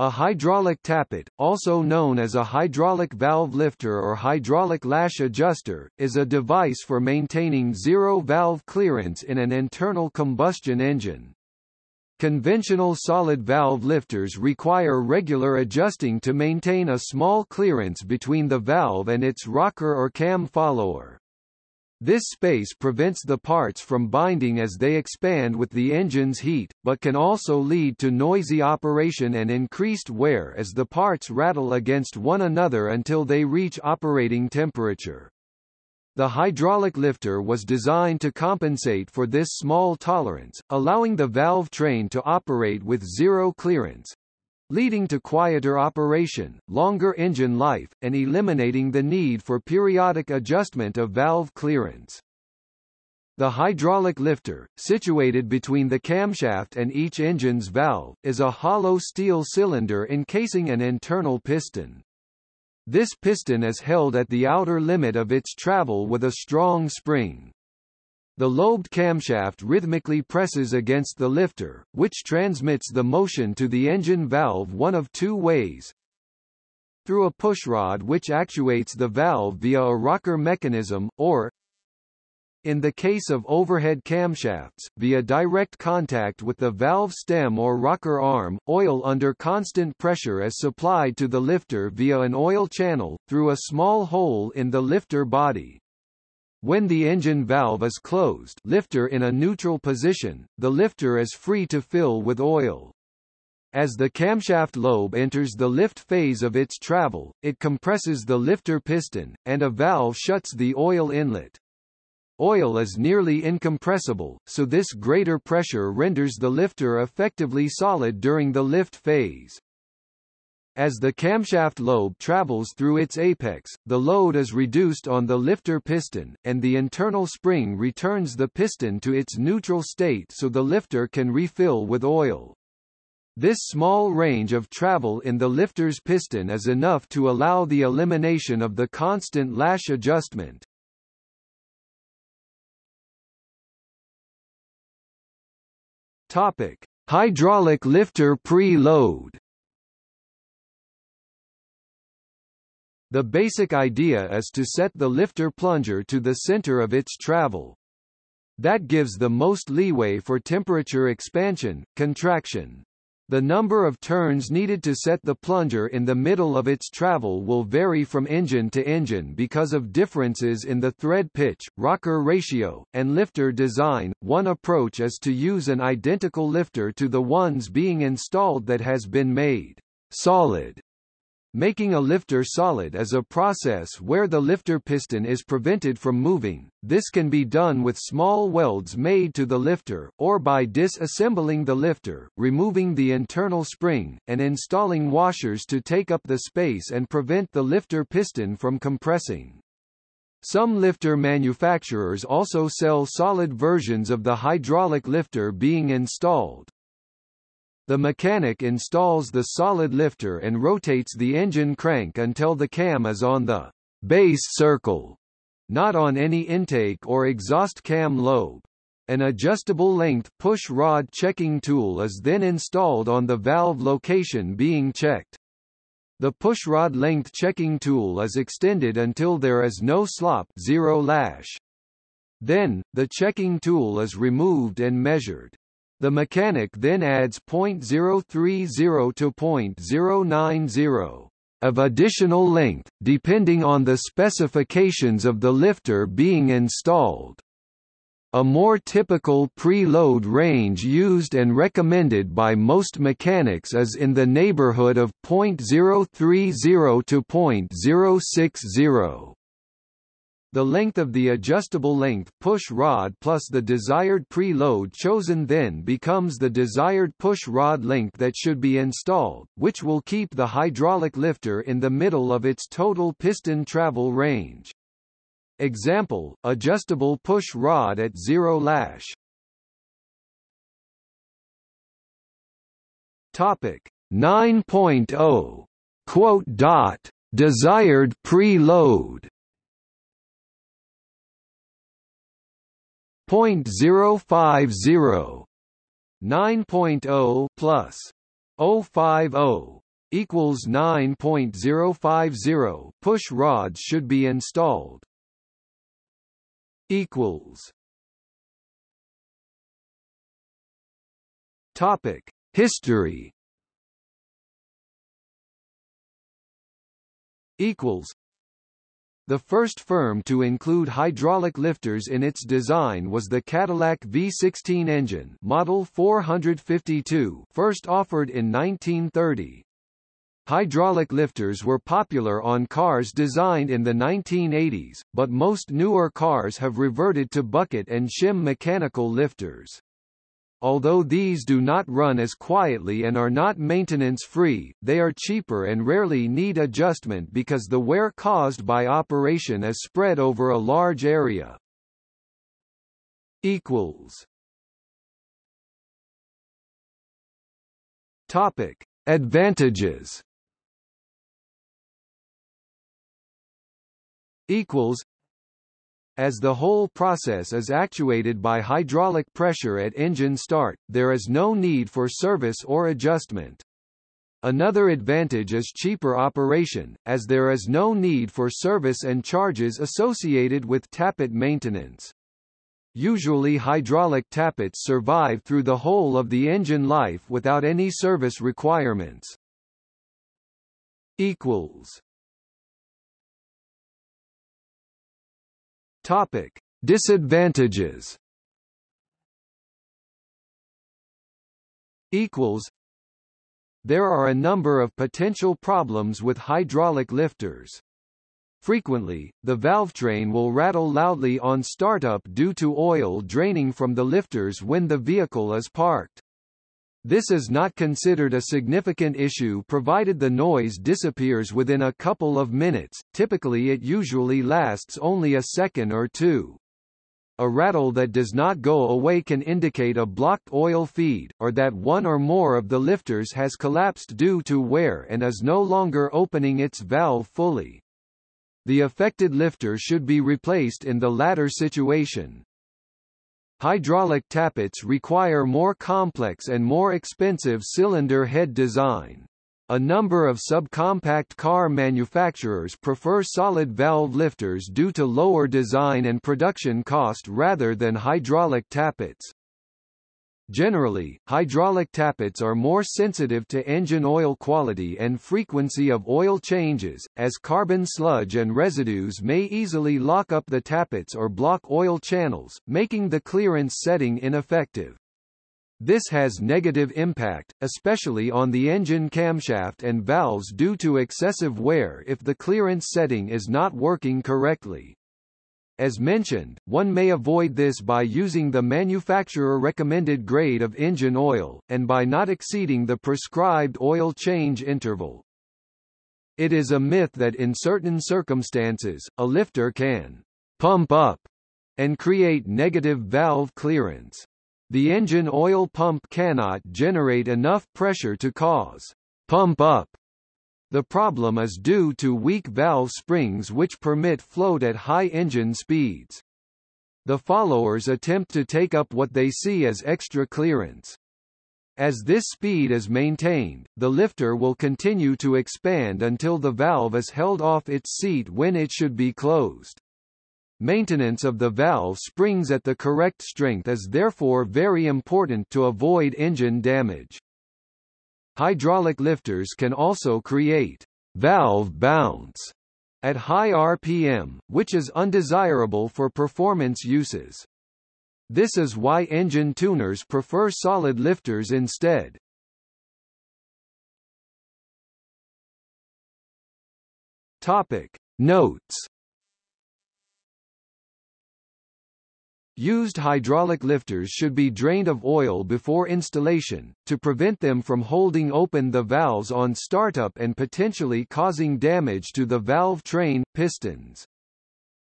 A hydraulic tappet, also known as a hydraulic valve lifter or hydraulic lash adjuster, is a device for maintaining zero valve clearance in an internal combustion engine. Conventional solid valve lifters require regular adjusting to maintain a small clearance between the valve and its rocker or cam follower. This space prevents the parts from binding as they expand with the engine's heat, but can also lead to noisy operation and increased wear as the parts rattle against one another until they reach operating temperature. The hydraulic lifter was designed to compensate for this small tolerance, allowing the valve train to operate with zero clearance, leading to quieter operation, longer engine life, and eliminating the need for periodic adjustment of valve clearance. The hydraulic lifter, situated between the camshaft and each engine's valve, is a hollow steel cylinder encasing an internal piston. This piston is held at the outer limit of its travel with a strong spring. The lobed camshaft rhythmically presses against the lifter, which transmits the motion to the engine valve one of two ways. Through a pushrod which actuates the valve via a rocker mechanism, or in the case of overhead camshafts, via direct contact with the valve stem or rocker arm, oil under constant pressure is supplied to the lifter via an oil channel, through a small hole in the lifter body. When the engine valve is closed lifter in a neutral position, the lifter is free to fill with oil. As the camshaft lobe enters the lift phase of its travel, it compresses the lifter piston, and a valve shuts the oil inlet. Oil is nearly incompressible, so this greater pressure renders the lifter effectively solid during the lift phase. As the camshaft lobe travels through its apex, the load is reduced on the lifter piston, and the internal spring returns the piston to its neutral state so the lifter can refill with oil. This small range of travel in the lifter's piston is enough to allow the elimination of the constant lash adjustment. Topic: Hydraulic lifter pre-load. The basic idea is to set the lifter plunger to the center of its travel. That gives the most leeway for temperature expansion, contraction. The number of turns needed to set the plunger in the middle of its travel will vary from engine to engine because of differences in the thread pitch, rocker ratio, and lifter design. One approach is to use an identical lifter to the ones being installed that has been made solid Making a lifter solid is a process where the lifter piston is prevented from moving. This can be done with small welds made to the lifter, or by disassembling the lifter, removing the internal spring, and installing washers to take up the space and prevent the lifter piston from compressing. Some lifter manufacturers also sell solid versions of the hydraulic lifter being installed. The mechanic installs the solid lifter and rotates the engine crank until the cam is on the base circle, not on any intake or exhaust cam lobe. An adjustable length push rod checking tool is then installed on the valve location being checked. The pushrod length checking tool is extended until there is no slop zero lash. Then, the checking tool is removed and measured. The mechanic then adds 0.030 to 0.090 of additional length, depending on the specifications of the lifter being installed. A more typical preload range used and recommended by most mechanics is in the neighborhood of 0.030 to 0.060. The length of the adjustable length push rod plus the desired preload chosen then becomes the desired push rod length that should be installed, which will keep the hydraulic lifter in the middle of its total piston travel range. Example, adjustable push rod at zero lash. Topic 9.0 quote dot desired preload 0.050 9.0 plus 050 equals 9.050 push rods should be installed. Equals. Topic. History. Equals the first firm to include hydraulic lifters in its design was the Cadillac V16 engine model 452 first offered in 1930. Hydraulic lifters were popular on cars designed in the 1980s, but most newer cars have reverted to bucket and shim mechanical lifters. Although these do not run as quietly and are not maintenance-free, they are cheaper and rarely need adjustment because the wear caused by operation is spread over a large area. Equals. Topic: Advantages. Equals as the whole process is actuated by hydraulic pressure at engine start, there is no need for service or adjustment. Another advantage is cheaper operation, as there is no need for service and charges associated with tappet maintenance. Usually hydraulic tappets survive through the whole of the engine life without any service requirements. equals Topic: Disadvantages. Equals. There are a number of potential problems with hydraulic lifters. Frequently, the valve train will rattle loudly on startup due to oil draining from the lifters when the vehicle is parked. This is not considered a significant issue provided the noise disappears within a couple of minutes, typically it usually lasts only a second or two. A rattle that does not go away can indicate a blocked oil feed, or that one or more of the lifters has collapsed due to wear and is no longer opening its valve fully. The affected lifter should be replaced in the latter situation. Hydraulic tappets require more complex and more expensive cylinder head design. A number of subcompact car manufacturers prefer solid valve lifters due to lower design and production cost rather than hydraulic tappets. Generally, hydraulic tappets are more sensitive to engine oil quality and frequency of oil changes, as carbon sludge and residues may easily lock up the tappets or block oil channels, making the clearance setting ineffective. This has negative impact, especially on the engine camshaft and valves due to excessive wear if the clearance setting is not working correctly. As mentioned, one may avoid this by using the manufacturer-recommended grade of engine oil, and by not exceeding the prescribed oil change interval. It is a myth that in certain circumstances, a lifter can pump up and create negative valve clearance. The engine oil pump cannot generate enough pressure to cause pump up the problem is due to weak valve springs which permit float at high engine speeds. The followers attempt to take up what they see as extra clearance. As this speed is maintained, the lifter will continue to expand until the valve is held off its seat when it should be closed. Maintenance of the valve springs at the correct strength is therefore very important to avoid engine damage. Hydraulic lifters can also create valve bounce at high RPM, which is undesirable for performance uses. This is why engine tuners prefer solid lifters instead. Topic Notes Used hydraulic lifters should be drained of oil before installation, to prevent them from holding open the valves on startup and potentially causing damage to the valve train, pistons.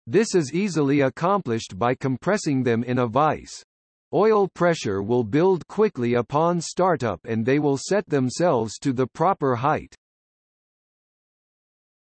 This is easily accomplished by compressing them in a vise. Oil pressure will build quickly upon startup and they will set themselves to the proper height.